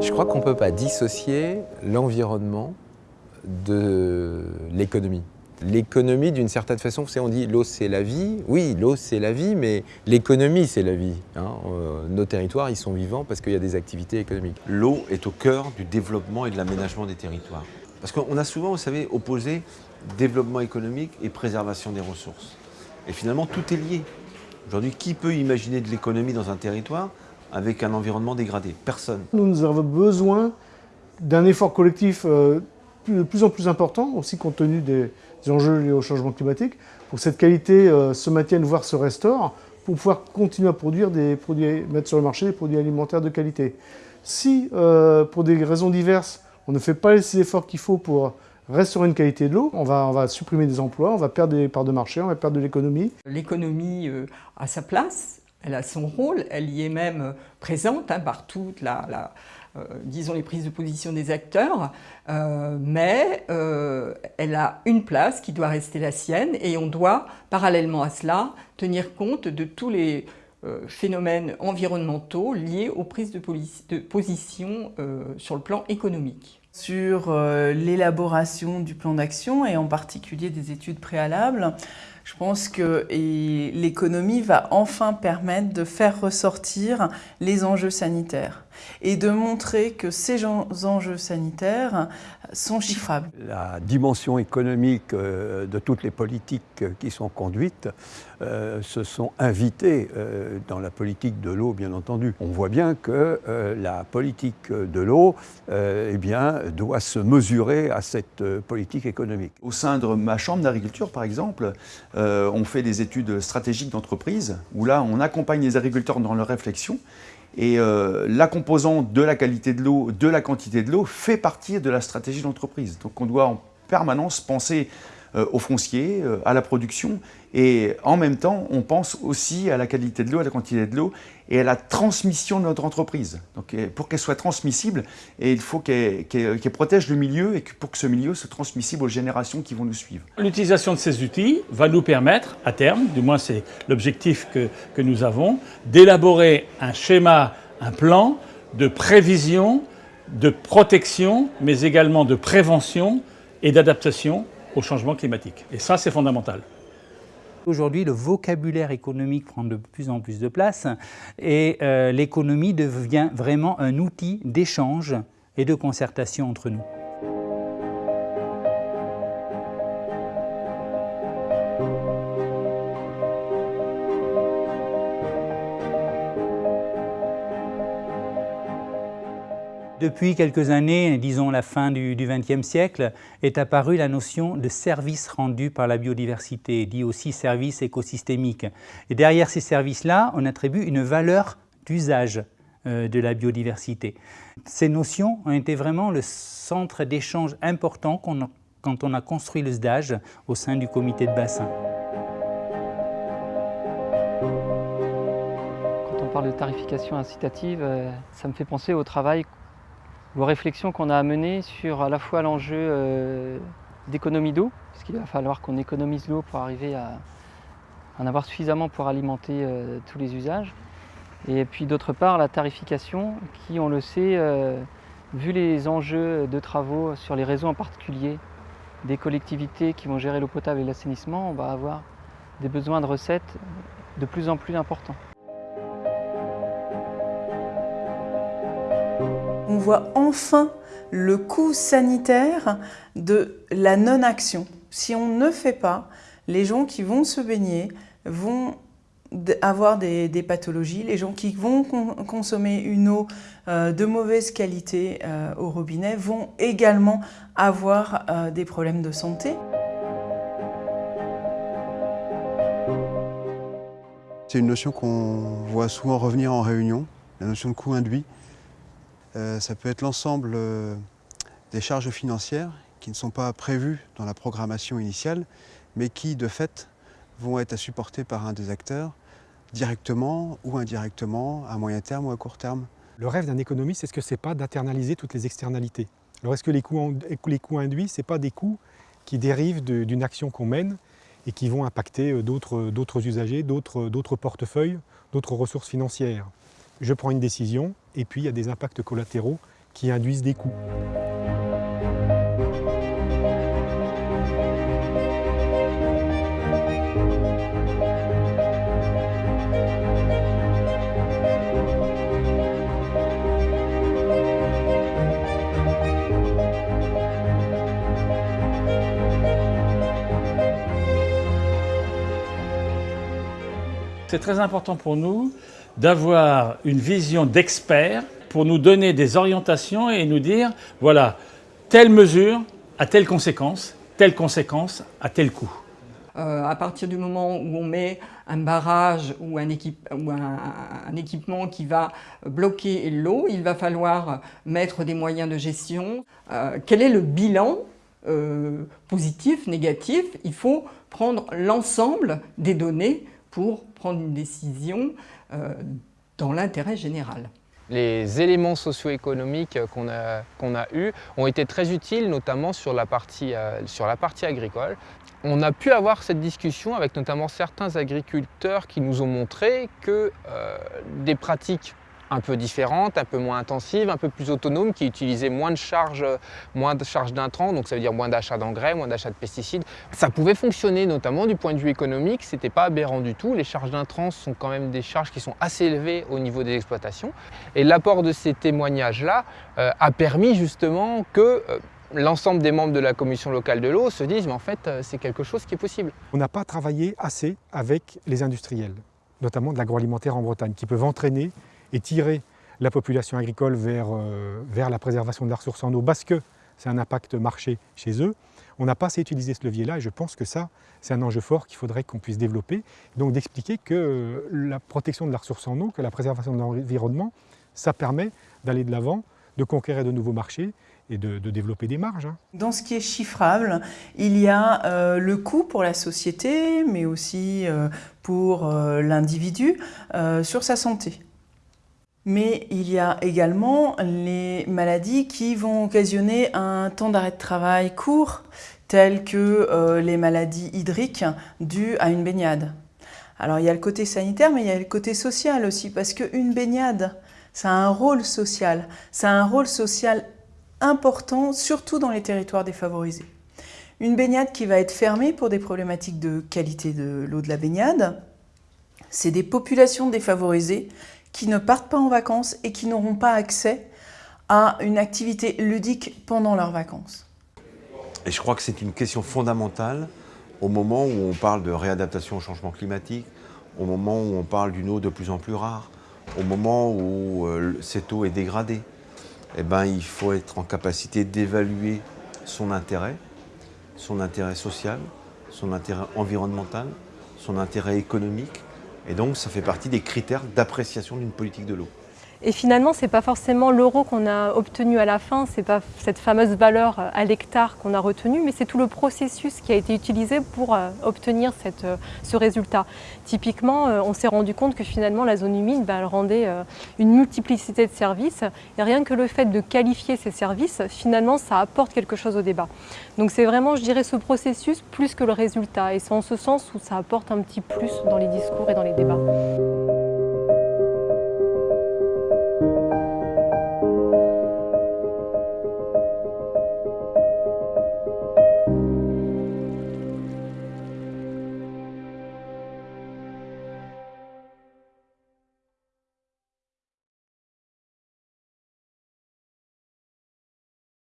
Je crois qu'on ne peut pas dissocier l'environnement de l'économie. L'économie, d'une certaine façon, on dit l'eau c'est la vie. Oui, l'eau c'est la vie, mais l'économie c'est la vie. Hein. Euh, nos territoires, ils sont vivants parce qu'il y a des activités économiques. L'eau est au cœur du développement et de l'aménagement des territoires. Parce qu'on a souvent, vous savez, opposé développement économique et préservation des ressources. Et finalement, tout est lié. Aujourd'hui, qui peut imaginer de l'économie dans un territoire avec un environnement dégradé? Personne. Nous avons besoin d'un effort collectif euh, de plus en plus important, aussi compte tenu des enjeux liés au changement climatique, pour que cette qualité euh, se maintienne, voire se restaure, pour pouvoir continuer à produire des produits, mettre sur le marché des produits alimentaires de qualité. Si, euh, pour des raisons diverses, on ne fait pas les efforts qu'il faut pour restaurer une qualité de l'eau, on va, on va supprimer des emplois, on va perdre des parts de marché, on va perdre de l'économie. L'économie a sa place, elle a son rôle, elle y est même présente hein, par toute la, euh, disons les prises de position des acteurs, euh, mais euh, elle a une place qui doit rester la sienne et on doit, parallèlement à cela, tenir compte de tous les phénomènes environnementaux liés aux prises de position sur le plan économique. Sur l'élaboration du plan d'action et en particulier des études préalables, je pense que l'économie va enfin permettre de faire ressortir les enjeux sanitaires et de montrer que ces enjeux sanitaires sont chiffrables. La dimension économique euh, de toutes les politiques qui sont conduites euh, se sont invitées euh, dans la politique de l'eau, bien entendu. On voit bien que la politique de l'eau eh bien, doit se mesurer à cette politique économique. Au sein de ma chambre d'agriculture, par exemple, on fait des études stratégiques d'entreprise, où là, on accompagne les agriculteurs dans leur réflexion et euh, la composante de la qualité de l'eau, de la quantité de l'eau, fait partie de la stratégie d'entreprise. Donc on doit en permanence penser au foncier, euh, à la production, et en même temps, on pense aussi à la qualité de l'eau, à la quantité de l'eau, et à la transmission de notre entreprise. Donc pour qu'elle soit transmissible, il faut qu'elle protège le milieu, et que pour que ce milieu soit transmissible aux générations qui vont nous suivre. L'utilisation de ces outils va nous permettre, à terme, du moins c'est l'objectif que nous avons, d'élaborer un schéma, un plan de prévision, de protection, mais également de prévention et d'adaptation au changement climatique. Et ça, c'est fondamental. Aujourd'hui, le vocabulaire économique prend de plus en plus de place et euh, l'économie devient vraiment un outil d'échange et de concertation entre nous. Depuis quelques années, disons la fin du XXe siècle, est apparue la notion de service rendu par la biodiversité, dit aussi service écosystémique. Et derrière ces services-là, on attribue une valeur d'usage euh, de la biodiversité. Ces notions ont été vraiment le centre d'échange important quand on a construit le SDAGE au sein du comité de bassin. Quand on parle de tarification incitative, euh, ça me fait penser au travail aux réflexions qu'on a à mener sur à la fois l'enjeu euh, d'économie d'eau, parce qu'il va falloir qu'on économise l'eau pour arriver à en avoir suffisamment pour alimenter euh, tous les usages. Et puis d'autre part, la tarification qui, on le sait, euh, vu les enjeux de travaux sur les réseaux en particulier, des collectivités qui vont gérer l'eau potable et l'assainissement, on va avoir des besoins de recettes de plus en plus importants. Enfin le coût sanitaire de la non-action. Si on ne fait pas, les gens qui vont se baigner vont avoir des, pathologies, les gens qui vont consommer une eau euh, de mauvaise qualité euh, au robinet vont également avoir euh, des problèmes de santé. C'est une notion qu'on voit souvent revenir en réunion, la notion de coût induit. Euh, ça peut être l'ensemble euh, des charges financières qui ne sont pas prévues dans la programmation initiale, mais qui, de fait, vont être à supporter par un des acteurs, directement ou indirectement, à moyen terme ou à court terme. Le rêve d'un économiste, est-ce que ce n'est pas d'internaliser toutes les externalités? Alors est-ce que les coûts, les coûts induits, ce n'est pas des coûts qui dérivent d'une action qu'on mène et qui vont impacter euh, d'autres usagers, d'autres portefeuilles, d'autres ressources financières? Je prends une décision et puis il y a des impacts collatéraux qui induisent des coûts. C'est très important pour nous d'avoir une vision d'expert pour nous donner des orientations et nous dire, voilà, telle mesure a telle conséquence, telle conséquence a tel coût. Euh, à partir du moment où on met un barrage ou un, équipement qui va bloquer l'eau, il va falloir mettre des moyens de gestion. Euh, quel est le bilan euh, positif, négatif? Il faut prendre l'ensemble des données pour prendre une décision euh, dans l'intérêt général. Les éléments socio-économiques qu'on a, eus ont été très utiles, notamment sur la, partie, euh, sur la partie agricole. On a pu avoir cette discussion avec notamment certains agriculteurs qui nous ont montré que euh, des pratiques un peu différente, un peu moins intensive, un peu plus autonome, qui utilisait moins de charges, moins de charges d'intrants, donc ça veut dire moins d'achat d'engrais, moins d'achat de pesticides. Ça pouvait fonctionner, notamment du point de vue économique, c'était pas aberrant du tout. Les charges d'intrants sont quand même des charges qui sont assez élevées au niveau des exploitations. Et l'apport de ces témoignages-là euh, a permis justement que euh, l'ensemble des membres de la commission locale de l'eau se disent mais en fait euh, c'est quelque chose qui est possible. On n'a pas travaillé assez avec les industriels, notamment de l'agroalimentaire en Bretagne, qui peuvent entraîner et tirer la population agricole vers, euh, vers la préservation de la ressource en eau parce que c'est un impact marché chez eux. On n'a pas assez utilisé ce levier-là et je pense que ça, c'est un enjeu fort qu'il faudrait qu'on puisse développer. Donc d'expliquer que euh, la protection de la ressource en eau, que la préservation de l'environnement, ça permet d'aller de l'avant, de conquérir de nouveaux marchés et de, développer des marges. Hein. Dans ce qui est chiffrable, il y a euh, le coût pour la société, mais aussi pour l'individu sur sa santé. Mais il y a également les maladies qui vont occasionner un temps d'arrêt de travail court, telles que euh, les maladies hydriques dues à une baignade. Alors il y a le côté sanitaire, mais il y a le côté social aussi, parce qu'une baignade, ça a un rôle social. Ça a un rôle social important, surtout dans les territoires défavorisés. Une baignade qui va être fermée pour des problématiques de qualité de l'eau de la baignade, c'est des populations défavorisées qui ne partent pas en vacances et qui n'auront pas accès à une activité ludique pendant leurs vacances. Et je crois que c'est une question fondamentale au moment où on parle de réadaptation au changement climatique, au moment où on parle d'une eau de plus en plus rare, au moment où euh, cette eau est dégradée. Eh ben, il faut être en capacité d'évaluer son intérêt, son intérêt social, son intérêt environnemental, son intérêt économique, et donc, ça fait partie des critères d'appréciation d'une politique de l'eau. Et finalement, ce n'est pas forcément l'euro qu'on a obtenu à la fin, ce n'est pas cette fameuse valeur euh, à l'hectare qu'on a retenue, mais c'est tout le processus qui a été utilisé pour euh, obtenir euh, ce résultat. Typiquement, on s'est rendu compte que finalement la zone humide, bah, elle rendait une multiplicité de services, et rien que le fait de qualifier ces services, finalement, ça apporte quelque chose au débat. Donc c'est vraiment, je dirais, ce processus plus que le résultat, et c'est en ce sens où ça apporte un petit plus dans les discours et dans les débats.